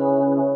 Música